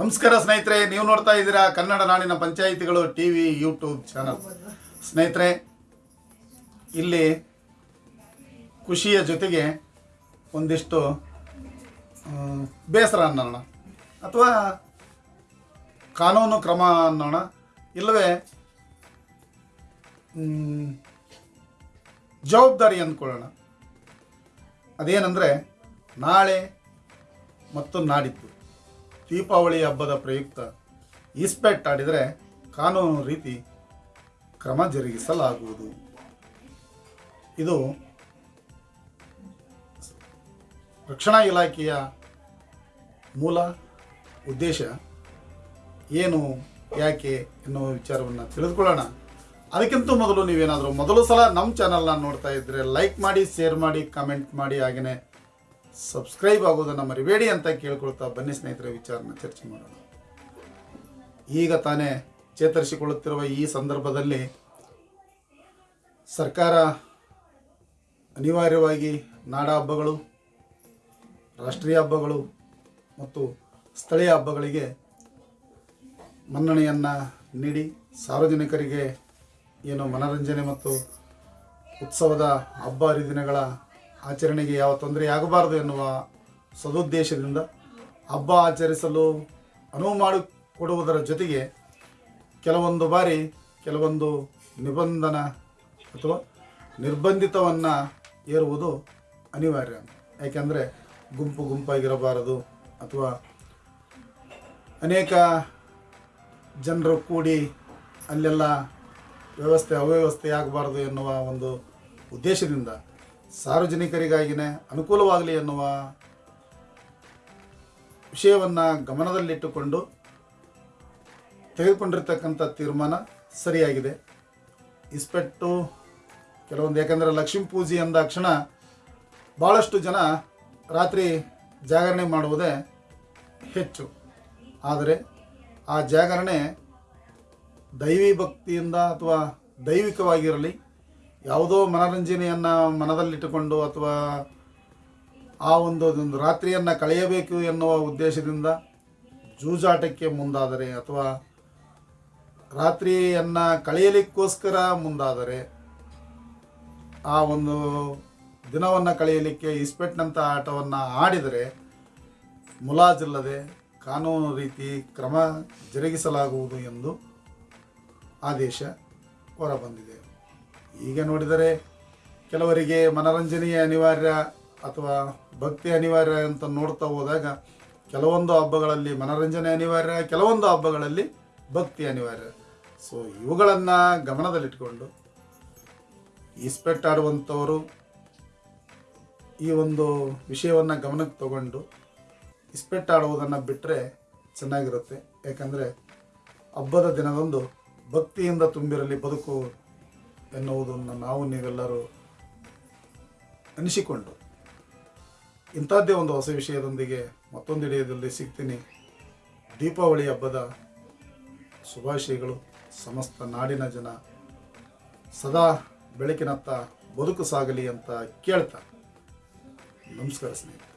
ನಮಸ್ಕಾರ ಸ್ನೇಹಿತರೆ, ನೀವು ನೋಡ್ತಾ ಇದ್ದೀರಾ ಕನ್ನಡ ನಾಡಿನ ಪಂಚಾಯಿತಿಗಳು ಟಿ ವಿ ಯೂಟ್ಯೂಬ್ ಚಾನಲ್. ಸ್ನೇಹಿತರೆ, ಇಲ್ಲಿ ಖುಷಿಯ ಜೊತೆಗೆ ಒಂದಿಷ್ಟು ಬೇಸರ ಅನ್ನೋಣ. ಅಥವಾ ಕಾನೂನು ಕ್ರಮ ಅನ್ನೋಣ. ಇಲ್ಲವೇ ಜವಾಬ್ದಾರಿ ಅಂದ್ಕೊಳ್ಳೋಣ. ಅದೇನಂದರೆ, ನಾಳೆ ಮತ್ತು ನಾಡಿದ್ದು ದೀಪಾವಳಿ ಹಬ್ಬದ ಪ್ರಯುಕ್ತ ಇಸ್ಪೆಟ್ ಆಡಿದರೆ ಕಾನೂನು ರೀತಿ ಕ್ರಮ ಜರುಗಿಸಲಾಗುವುದು. ಇದು ರಕ್ಷಣಾ ಇಲಾಖೆಯ ಮೂಲ ಉದ್ದೇಶ. ಏನು, ಯಾಕೆ ಎನ್ನುವ ವಿಚಾರವನ್ನು ತಿಳಿದುಕೊಳ್ಳೋಣ. ಅದಕ್ಕಿಂತ ಮೊದಲು ನೀವೇನಾದರೂ ಮೊದಲು ಸಲ ನಮ್ಮ ಚಾನಲ್ನ ನೋಡ್ತಾ ಇದ್ದರೆ ಲೈಕ್ ಮಾಡಿ ಶೇರ್ ಮಾಡಿ ಕಮೆಂಟ್ ಮಾಡಿ ಹಾಗೆಯೇ ಸಬ್ಸ್ಕ್ರೈಬ್ ಆಗೋದನ್ನು ಮರಿಬೇಡಿ ಅಂತ ಕೇಳ್ಕೊಳ್ತಾ ಬನ್ನಿ ಸ್ನೇಹಿತರ, ವಿಚಾರನ ಚರ್ಚೆ ಮಾಡೋಣ. ಈಗ ತಾನೇ ಚೇತರಿಸಿಕೊಳ್ಳುತ್ತಿರುವ ಈ ಸಂದರ್ಭದಲ್ಲಿ ಸರ್ಕಾರ ಅನಿವಾರ್ಯವಾಗಿ ನಾಡ ಹಬ್ಬಗಳು, ರಾಷ್ಟ್ರೀಯ ಹಬ್ಬಗಳು ಮತ್ತು ಸ್ಥಳೀಯ ಹಬ್ಬಗಳಿಗೆ ಮನ್ನಣೆಯನ್ನು ನೀಡಿ ಸಾರ್ವಜನಿಕರಿಗೆ ಏನು ಮನರಂಜನೆ ಮತ್ತು ಉತ್ಸವದ ಹಬ್ಬ ಹರಿದಿನಗಳ ಆಚರಣೆಗೆ ಯಾವ ತೊಂದರೆ ಆಗಬಾರದು ಎನ್ನುವ ಸದುದ್ದೇಶದಿಂದ ಹಬ್ಬ ಆಚರಿಸಲು ಅನುವು ಮಾಡಿಕೊಡುವುದರ ಜೊತೆಗೆ ಕೆಲವೊಂದು ಬಾರಿ ಕೆಲವೊಂದು ನಿಬಂಧನ ಅಥವಾ ನಿರ್ಬಂಧಿತವನ್ನು ಏರುವುದು ಅನಿವಾರ್ಯ. ಯಾಕೆಂದರೆ ಗುಂಪು ಗುಂಪಾಗಿರಬಾರದು ಅಥವಾ ಅನೇಕ ಜನರು ಕೂಡಿ ಅಲ್ಲೆಲ್ಲ ವ್ಯವಸ್ಥೆ, ಅವ್ಯವಸ್ಥೆ ಆಗಬಾರದು ಎನ್ನುವ ಒಂದು ಉದ್ದೇಶದಿಂದ ಸಾರ್ವಜನಿಕರಿಗಾಗಿನೇ ಅನುಕೂಲವಾಗಲಿ ಎನ್ನುವ ವಿಷಯವನ್ನು ಗಮನದಲ್ಲಿಟ್ಟುಕೊಂಡು ತೆಗೆದುಕೊಂಡಿರ್ತಕ್ಕಂಥ ತೀರ್ಮಾನ ಸರಿಯಾಗಿದೆ. ಇಸ್ಪೆಟ್ಟು ಕೆಲವೊಂದು, ಯಾಕಂದರೆ ಲಕ್ಷ್ಮೀ ಪೂಜೆ ಅಂದಾಕ್ಷಣ ಭಾಳಷ್ಟು ಜನ ರಾತ್ರಿ ಜಾಗರಣೆ ಮಾಡುವುದೇ ಹೆಚ್ಚು. ಆದರೆ ಆ ಜಾಗರಣೆ ದೈವಿ ಭಕ್ತಿಯಿಂದ ಅಥವಾ ದೈವಿಕವಾಗಿರಲಿ ಯಾವುದೋ ಮನರಂಜನೆಯನ್ನು ಮನದಲ್ಲಿಟ್ಟುಕೊಂಡು ಅಥವಾ ಆ ಒಂದು ಒಂದು ರಾತ್ರಿಯನ್ನು ಕಳೆಯಬೇಕು ಎನ್ನುವ ಉದ್ದೇಶದಿಂದ ಜೂಜಾಟಕ್ಕೆ ಮುಂದಾದರೆ ಅಥವಾ ರಾತ್ರಿಯನ್ನು ಕಳೆಯಲಿಕ್ಕೋಸ್ಕರ ಮುಂದಾದರೆ ಆ ಒಂದು ದಿನವನ್ನು ಕಳೆಯಲಿಕ್ಕೆ ಇಸ್ಪೆಟ್ನಂಥ ಆಟವನ್ನು ಆಡಿದರೆ ಮುಲಾಜಿಲ್ಲದೆ ಕಾನೂನು ರೀತಿ ಕ್ರಮ ಜರುಗಿಸಲಾಗುವುದು ಎಂದು ಆದೇಶ ಹೊರಬಂದಿದೆ. ಈಗ ನೋಡಿದರೆ ಕೆಲವರಿಗೆ ಮನೋರಂಜನೆಯ ಅನಿವಾರ್ಯ ಅಥವಾ ಭಕ್ತಿ ಅನಿವಾರ್ಯ ಅಂತ ನೋಡ್ತಾ ಹೋದಾಗ ಕೆಲವೊಂದು ಹಬ್ಬಗಳಲ್ಲಿ ಮನರಂಜನೆ ಅನಿವಾರ್ಯ, ಕೆಲವೊಂದು ಹಬ್ಬಗಳಲ್ಲಿ ಭಕ್ತಿ ಅನಿವಾರ್ಯ. ಸೊ ಇವುಗಳನ್ನು ಗಮನದಲ್ಲಿಟ್ಕೊಂಡು ಇಸ್ಪೆಟ್ ಆಡುವಂಥವರು ಈ ಒಂದು ವಿಷಯವನ್ನು ಗಮನಕ್ಕೆ ತಗೊಂಡು ಇಸ್ಪೆಟ್ ಆಡುವುದನ್ನು ಬಿಟ್ಟರೆ ಚೆನ್ನಾಗಿರುತ್ತೆ. ಯಾಕಂದರೆ ಹಬ್ಬದ ದಿನದಂದು ಭಕ್ತಿಯಿಂದ ತುಂಬಿರಲಿ, ಬದುಕು ಎನ್ನುವುದನ್ನು ನಾವು ನೀವೆಲ್ಲರೂ ಅನಿಸಿಕೊಂಡು ಇಂಥದ್ದೇ ಒಂದು ಹೊಸ ವಿಷಯದೊಂದಿಗೆ ಮತ್ತೊಂದು ಹಿಡಿಯದಲ್ಲಿ ಸಿಗ್ತೀನಿ. ದೀಪಾವಳಿ ಹಬ್ಬದ ಶುಭಾಶಯಗಳು. ಸಮಸ್ತ ನಾಡಿನ ಜನ ಸದಾ ಬೆಳಕಿನತ್ತ ಬದುಕು ಸಾಗಲಿ ಅಂತ ಕೇಳ್ತಾ. ನಮಸ್ಕಾರ ಸ್ನೇಹಿತರೆ.